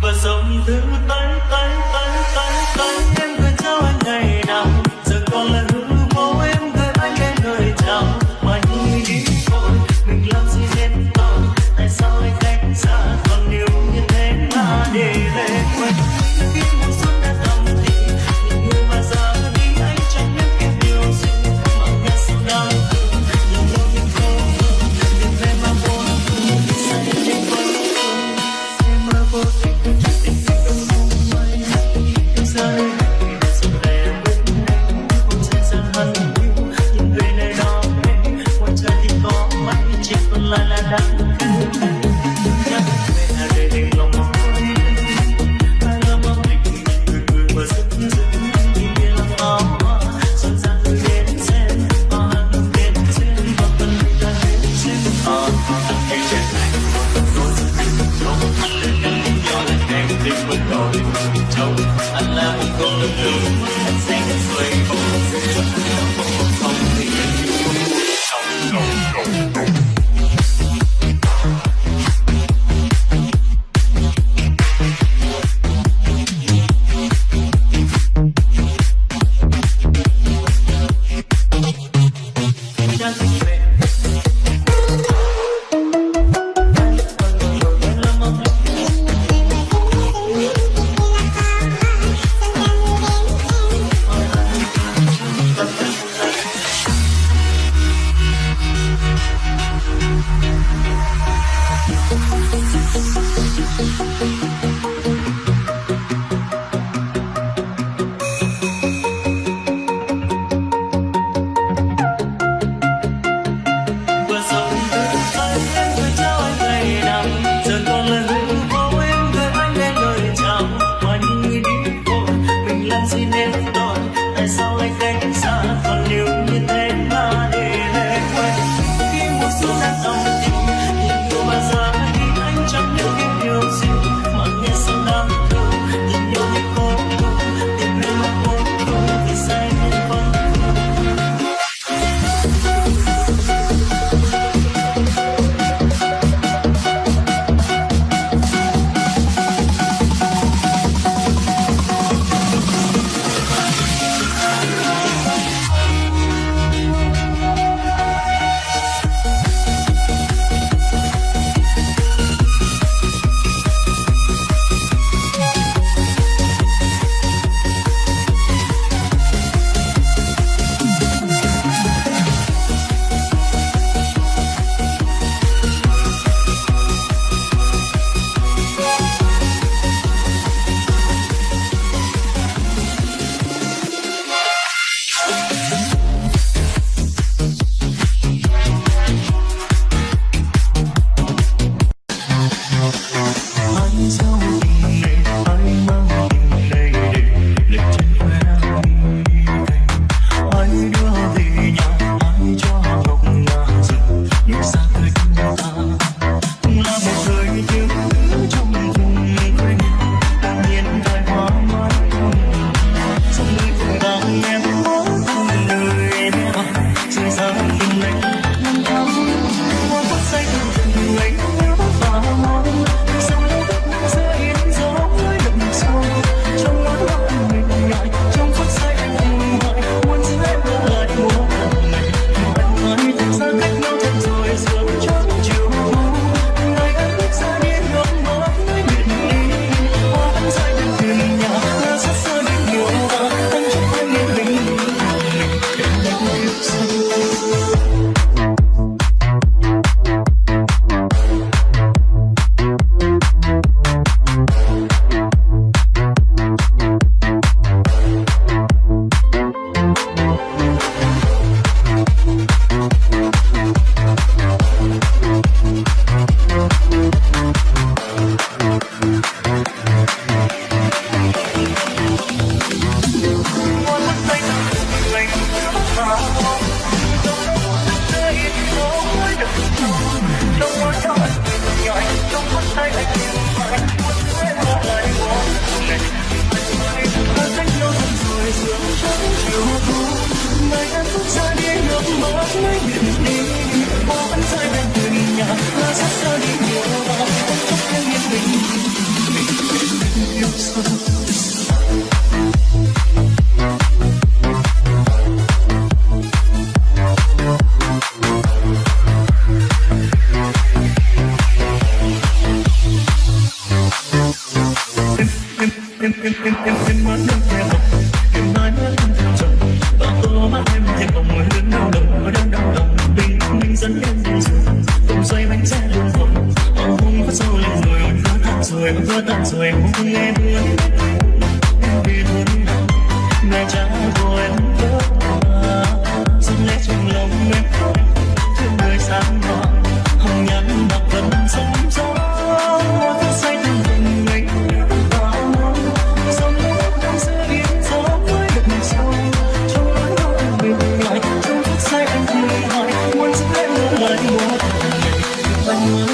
và dòng thứ tay tay tay tay tay. in, in, in, in, in my umbrella. vẫn muốn vẫn muốn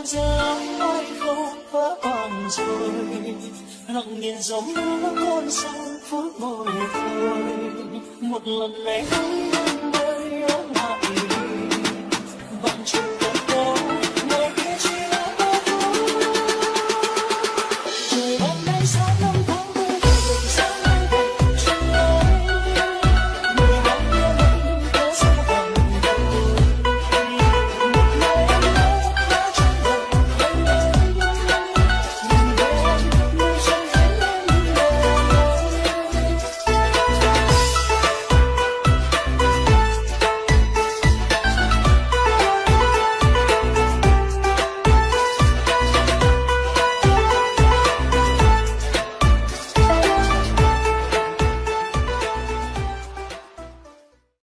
mưa giáng không vỡ bàn rồi lặng nhìn dòng nước con sông phố bồi hồi. Một lần này hãy đến đây ở lại.